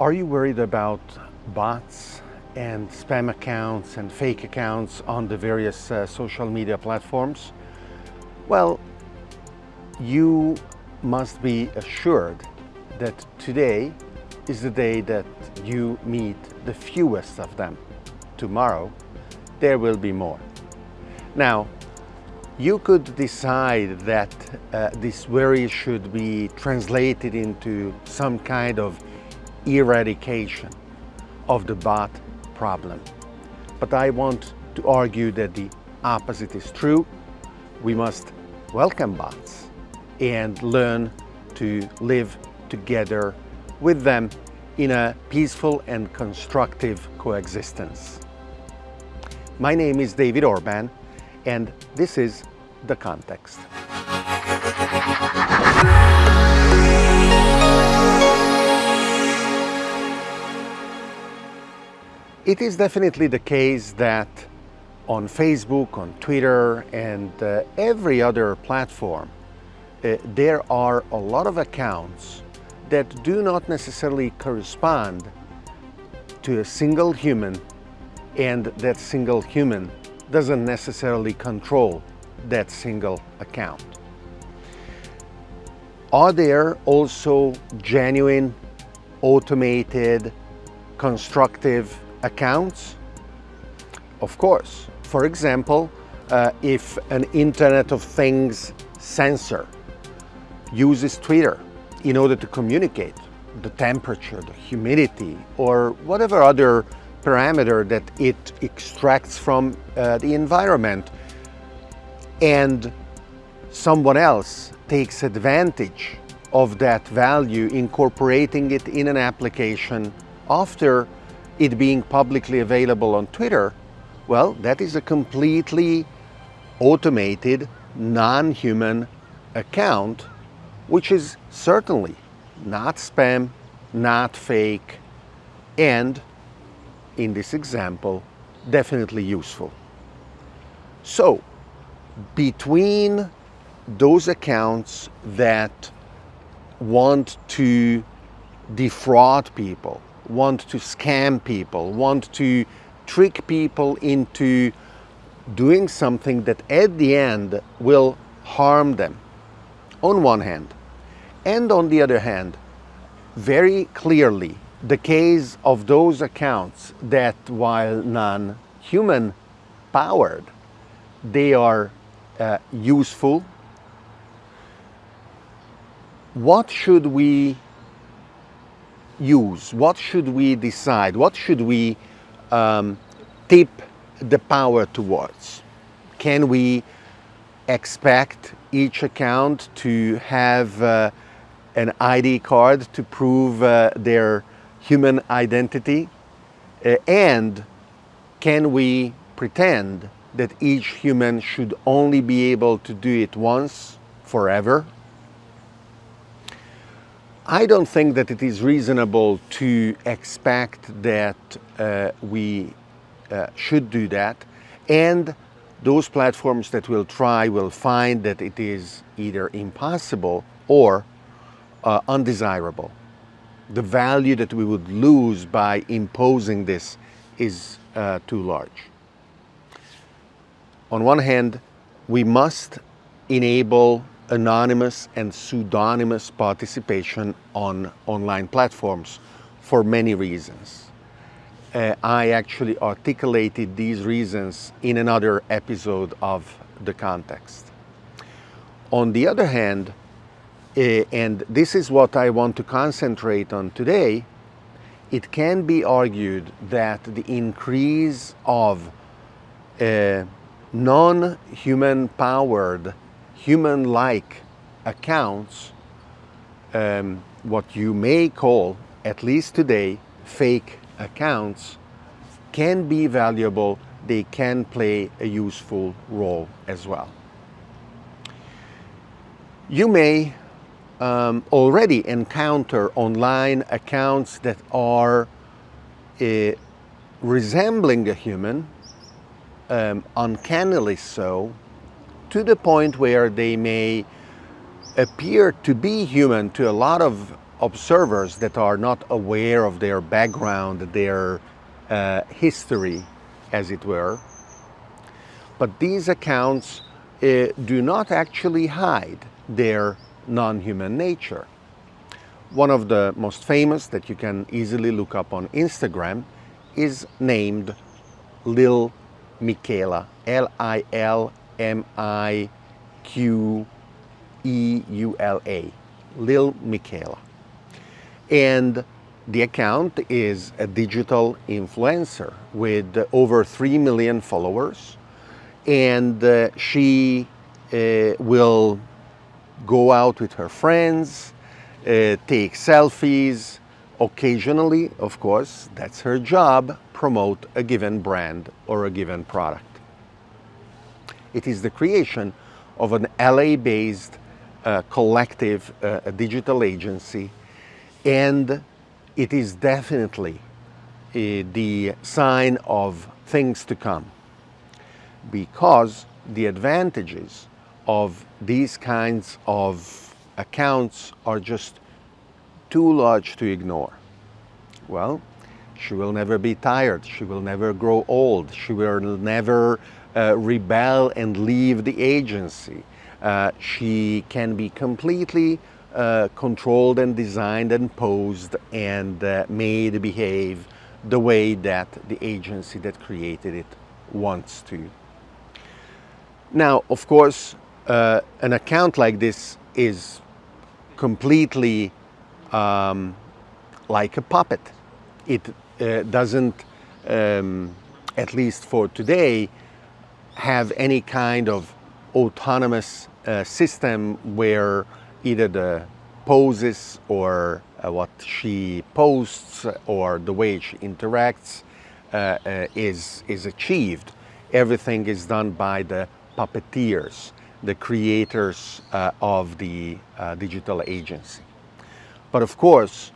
Are you worried about bots and spam accounts and fake accounts on the various uh, social media platforms? Well, you must be assured that today is the day that you meet the fewest of them. Tomorrow, there will be more. Now, you could decide that uh, this worry should be translated into some kind of eradication of the bot problem. But I want to argue that the opposite is true. We must welcome bots and learn to live together with them in a peaceful and constructive coexistence. My name is David Orban and this is The Context. It is definitely the case that on Facebook, on Twitter, and uh, every other platform, uh, there are a lot of accounts that do not necessarily correspond to a single human and that single human doesn't necessarily control that single account. Are there also genuine, automated, constructive accounts? Of course. For example, uh, if an Internet of Things sensor uses Twitter in order to communicate the temperature, the humidity, or whatever other parameter that it extracts from uh, the environment, and someone else takes advantage of that value, incorporating it in an application after it being publicly available on Twitter, well, that is a completely automated, non-human account, which is certainly not spam, not fake, and in this example, definitely useful. So, between those accounts that want to defraud people, want to scam people, want to trick people into doing something that at the end will harm them, on one hand. And on the other hand, very clearly, the case of those accounts that while non-human powered, they are uh, useful. What should we use? What should we decide? What should we um, tip the power towards? Can we expect each account to have uh, an ID card to prove uh, their human identity? Uh, and can we pretend that each human should only be able to do it once forever? I don't think that it is reasonable to expect that uh, we uh, should do that and those platforms that will try will find that it is either impossible or uh, undesirable. The value that we would lose by imposing this is uh, too large. On one hand, we must enable anonymous and pseudonymous participation on online platforms for many reasons. Uh, I actually articulated these reasons in another episode of The Context. On the other hand, uh, and this is what I want to concentrate on today, it can be argued that the increase of uh, non-human powered human-like accounts, um, what you may call, at least today, fake accounts, can be valuable, they can play a useful role as well. You may um, already encounter online accounts that are uh, resembling a human, um, uncannily so, to the point where they may appear to be human to a lot of observers that are not aware of their background, their uh, history, as it were. But these accounts uh, do not actually hide their non-human nature. One of the most famous that you can easily look up on Instagram is named Lil Miquela Lil Miquela, L-I-L-M-I-Q-E-U-L-A, Lil Miquela. And the account is a digital influencer with over 3 million followers and uh, she uh, will go out with her friends, uh, take selfies, occasionally, of course, that's her job, promote a given brand or a given product. It is the creation of an LA-based uh, collective uh, digital agency. And it is definitely uh, the sign of things to come. Because the advantages of these kinds of accounts are just too large to ignore. Well, she will never be tired, she will never grow old, she will never uh, rebel and leave the agency. Uh, she can be completely uh, controlled and designed and posed and uh, made behave the way that the agency that created it wants to. Now, of course, uh, an account like this is completely um, like a puppet. It uh, doesn't, um, at least for today, have any kind of autonomous uh, system where either the poses or uh, what she posts or the way she interacts uh, uh, is, is achieved. Everything is done by the puppeteers, the creators uh, of the uh, digital agency. But of course,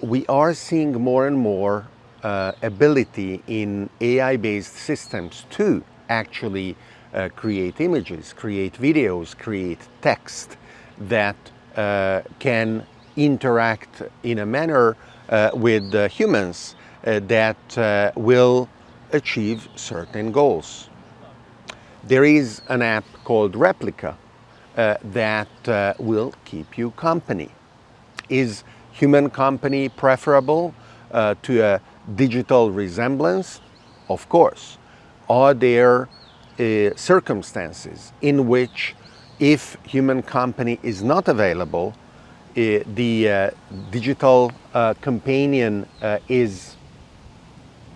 we are seeing more and more ability in AI-based systems to actually uh, create images, create videos, create text that uh, can interact in a manner with humans that will achieve certain goals. There is an app called Replika uh, that uh, will keep you company. Is human company preferable uh, to a digital resemblance? Of course. Are there uh, circumstances in which if human company is not available, uh, the uh, digital companion is,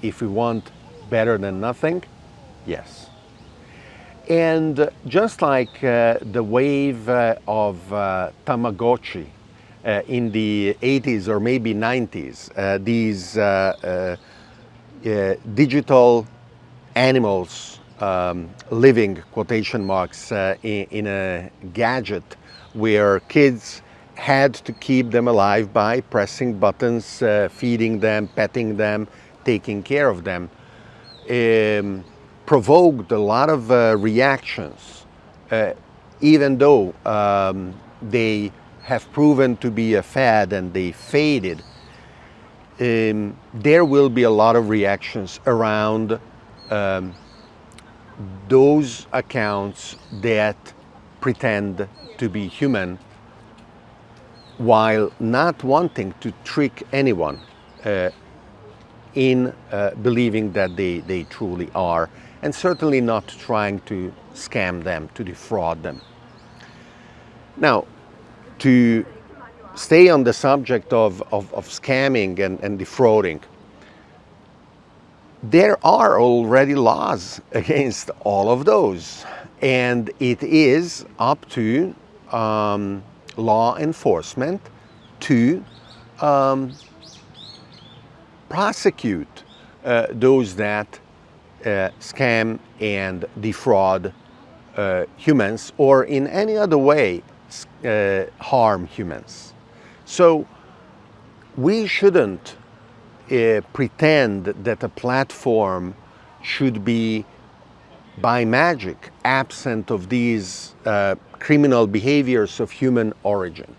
if we want, better than nothing? Yes. And just like uh, the wave uh, of uh, Tamagotchi uh, in the 80s or maybe 90s, uh, these uh, digital animals um, living, quotation marks, in, in, a gadget where kids had to keep them alive by pressing buttons, feeding them, petting them, taking care of them. Um, provoked a lot of uh, reactions, uh, even though um, they have proven to be a fad and they faded. Um, there will be a lot of reactions around um, those accounts that pretend to be human while not wanting to trick anyone uh, in uh, believing that they, they truly are and certainly not trying to scam them, to defraud them. Now, to stay on the subject of, of, of scamming and, and defrauding, there are already laws against all of those. And it is up to um, law enforcement to um, prosecute uh, those that uh, scam and defraud uh, humans or in any other way uh, harm humans. So we shouldn't uh, pretend that a platform should be by magic absent of these uh, criminal behaviors of human origin.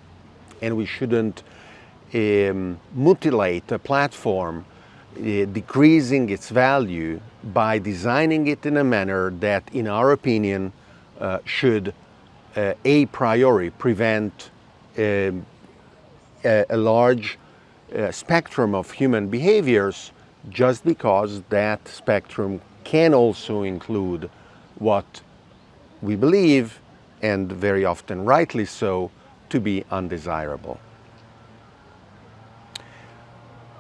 And we shouldn't um, mutilate a platform, uh, decreasing its value by designing it in a manner that, in our opinion, uh, should uh, a priori prevent um, a, a, large uh, spectrum of human behaviors just because that spectrum can also include what we believe, and very often rightly so, to be undesirable.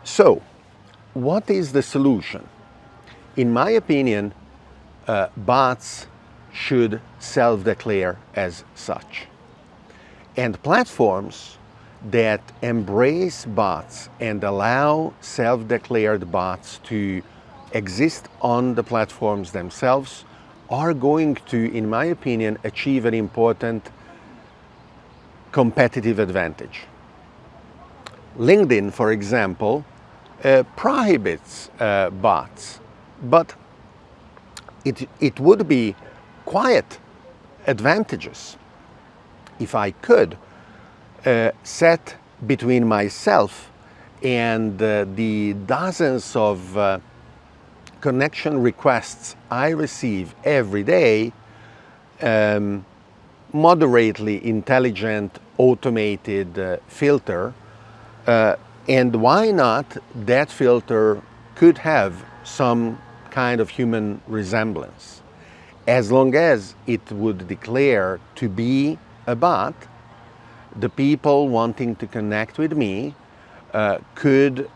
So, what is the solution? In my opinion, uh, bots should self-declare as such. And platforms that embrace bots and allow self-declared bots to exist on the platforms themselves are going to, in my opinion, achieve an important competitive advantage. LinkedIn, for example, uh, prohibits uh, bots, but it, it would be quiet advantages if I could uh, set between myself and uh, the dozens of uh, connection requests I receive every day um, moderately intelligent automated uh, filter uh, and why not that filter could have some kind of human resemblance. As long as it would declare to be a bot the people wanting to connect with me uh, could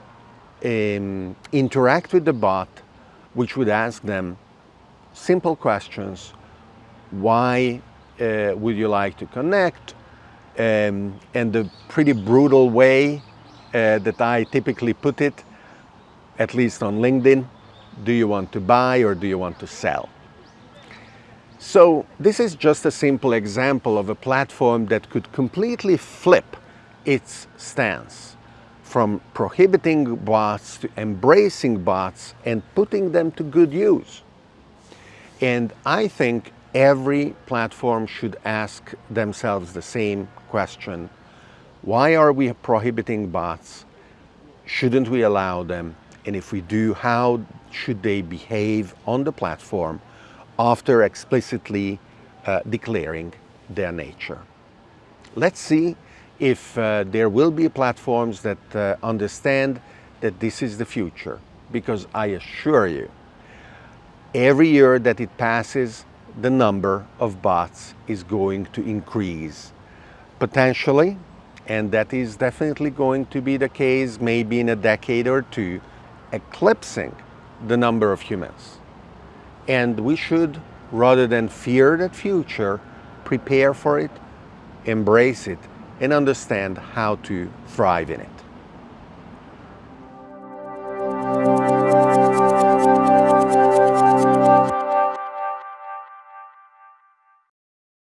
um, interact with the bot which would ask them simple questions. Why uh, would you like to connect? Um, and the pretty brutal way uh, that I typically put it, at least on LinkedIn, do you want to buy or do you want to sell? So this is just a simple example of a platform that could completely flip its stance from prohibiting bots to embracing bots and putting them to good use. And I think every platform should ask themselves the same question. Why are we prohibiting bots? Shouldn't we allow them? And if we do, how should they behave on the platform after explicitly uh, declaring their nature? Let's see if uh, there will be platforms that uh, understand that this is the future. Because I assure you, every year that it passes, the number of bots is going to increase. Potentially, and that is definitely going to be the case maybe in a decade or two, eclipsing the number of humans. And we should, rather than fear that future, prepare for it, embrace it, and understand how to thrive in it.